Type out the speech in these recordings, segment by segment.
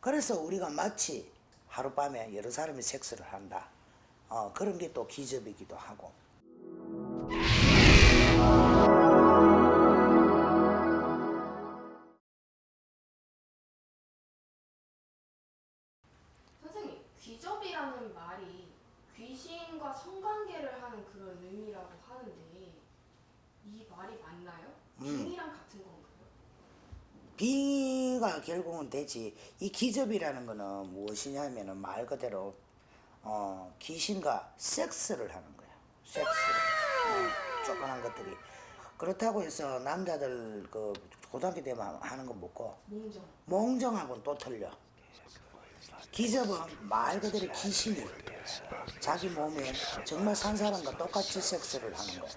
그래서 우리가 마치 하룻밤에 여러 사람이 섹스를 한다. 어, 그런 게 또 기접이기도 하고. 선생님, 귀접이라는 말이 귀신과 성관계를 하는 그런 의미라고 하는데 이 말이 맞나요? 음. 빙이랑 같은 건가요? 빙의가 결국은 되지. 이 기접이라는 거는 무엇이냐면은 말 그대로 어, 귀신과 섹스를 하는 거야. 섹스. 어, 조그만 것들이. 그렇다고 해서 남자들 그 고등학교 때만 하는 거 먹고 몽정. 몽정하고는 또 틀려. 기접은 말 그대로 귀신이 자기 몸에 정말 산 사람과 똑같이 섹스를 하는 거야.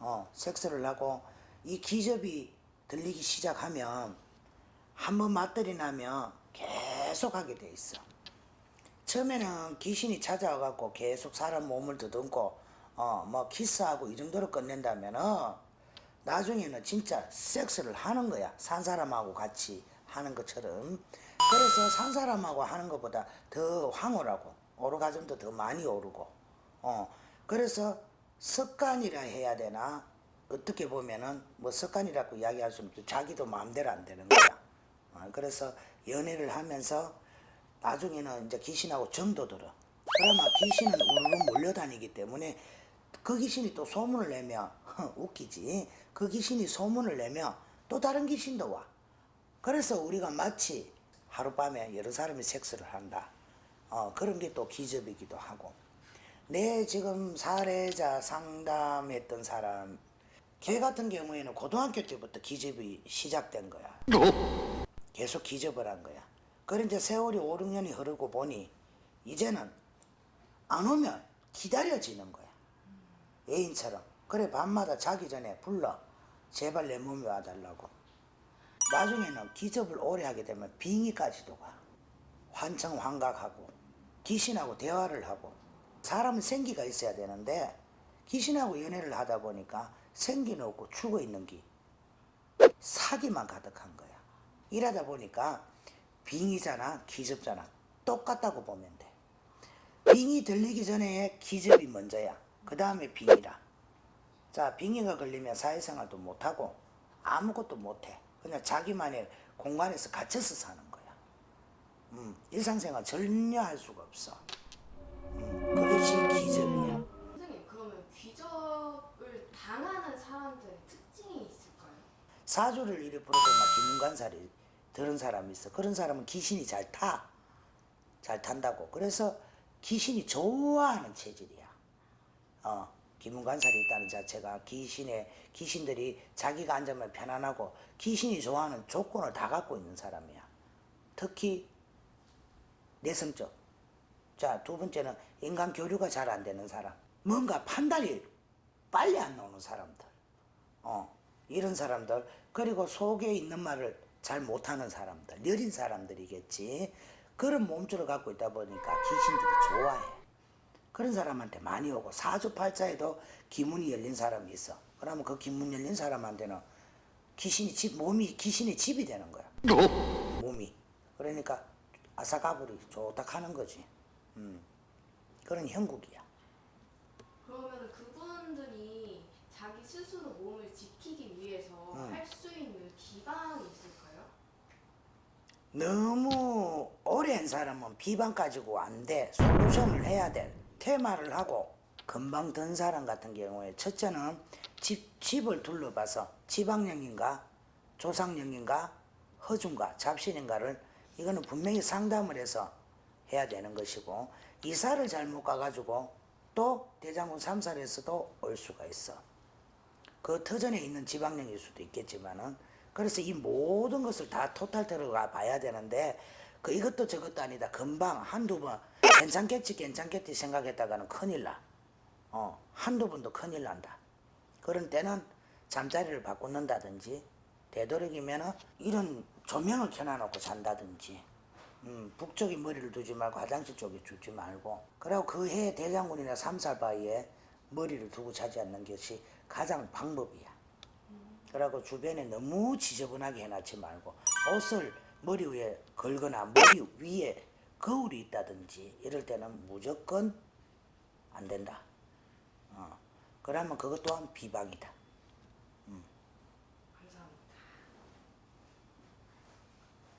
어, 섹스를 하고 이 기접이 들리기 시작하면 한 번 맞들이 나면 계속 하게 돼 있어. 처음에는 귀신이 찾아와갖고 계속 사람 몸을 더듬고 어, 뭐 키스하고 이 정도로 끝낸다면은 나중에는 진짜 섹스를 하는 거야. 산 사람하고 같이 하는 것처럼. 그래서 산 사람하고 하는 것보다 더 황홀하고 오르가즘도 더 많이 오르고. 어, 그래서 습관이라 해야 되나? 어떻게 보면은 뭐 습관이라고 이야기할 수는 없죠. 자기도 마음대로 안 되는 거야. 어, 그래서 연애를 하면서 나중에는 이제 귀신하고 정도 들어. 그러면 귀신은 우르르 몰려다니기 때문에 그 귀신이 또 소문을 내면 웃기지. 그 귀신이 소문을 내면 또 다른 귀신도 와. 그래서 우리가 마치 하룻밤에 여러 사람이 섹스를 한다. 어, 그런 게 또 기접이기도 하고. 내 지금 사례자 상담했던 사람, 걔 같은 경우에는 고등학교 때부터 기접이 시작된 거야. 계속 기접을 한 거야. 그래 이제 세월이 5, 6년이 흐르고 보니 이제는 안 오면 기다려지는 거야. 애인처럼. 그래 밤마다 자기 전에 불러. 제발 내 몸에 와달라고. 나중에는 기접을 오래 하게 되면 빙의까지도 가. 환청 환각하고 귀신하고 대화를 하고 사람은 생기가 있어야 되는데 귀신하고 연애를 하다 보니까 생기는 없고 죽어 있는 기 사기만 가득한 거야. 이러다 보니까 빙이잖아, 기접잖아. 똑같다고 보면 돼. 빙이 들리기 전에 기접이 먼저야. 그 다음에 빙이라. 자, 빙이가 걸리면 사회생활도 못하고 아무것도 못해. 그냥 자기만의 공간에서 갇혀서 사는 거야. 음, 일상생활 전혀 할 수가 없어. 음, 그것이 기접이야. 선생님, 그러면 귀접을 당하는 사람들의 특징이 있을까요? 사주를 이리 부르고 막 기문관사를 들은 사람이 있어. 그런 사람은 귀신이 잘 타. 잘 탄다고. 그래서 귀신이 좋아하는 체질이야. 어, 기문관살이 있다는 자체가 귀신의, 귀신들이 자기가 앉으면 편안하고 귀신이 좋아하는 조건을 다 갖고 있는 사람이야. 특히 내성적. 자, 두 번째는 인간 교류가 잘 안 되는 사람. 뭔가 판단이 빨리 안 나오는 사람들. 어, 이런 사람들. 그리고 속에 있는 말을 잘 못하는 사람들. 느린 사람들이겠지. 그런 몸주를 갖고 있다 보니까 귀신들이 좋아해. 그런 사람한테 많이 오고 사주팔자에도 기문이 열린 사람이 있어. 그러면 그 기문 열린 사람한테는 귀신이 집 몸이 귀신의 집이 되는 거야. 몸이. 그러니까 아사가불이 좋다 하는 거지. 음. 그런 형국이야. 그러면 그분들이 자기 스스로 몸을 지키기 위해서 음. 할수 있는 기반이 있을까요? 너무 오랜 사람은 비방 가지고 안 돼. 솔루션을 해야 돼. 테마를 하고 금방 든 사람 같은 경우에 첫째는 집, 집을 둘러봐서 지방령인가 조상령인가 허중가 잡신인가를 이거는 분명히 상담을 해서 해야 되는 것이고 이사를 잘못 가가지고 또 대장군 삼살에서도 올 수가 있어. 그 터전에 있는 지방령일 수도 있겠지만은 그래서 이 모든 것을 다 토탈 들어가 봐야 되는데 그 이것도 저것도 아니다 금방 한두 번 괜찮겠지 괜찮겠지 생각했다가는 큰일 나. 어 한두 번도 큰일 난다. 그런 때는 잠자리를 바꾸는다든지 되도록이면은 이런 조명을 켜놔놓고 잔다든지 음, 북쪽에 머리를 두지 말고 화장실 쪽에 두지 말고 그리고 그해 대장군이나 삼살 바위에 머리를 두고 자지 않는 것이 가장 방법이야. 그리고 주변에 너무 지저분하게 해놨지 말고 옷을 머리 위에 걸거나 머리 위에 거울이 있다든지 이럴 때는 무조건 안 된다. 어. 그러면 그것 또한 비방이다.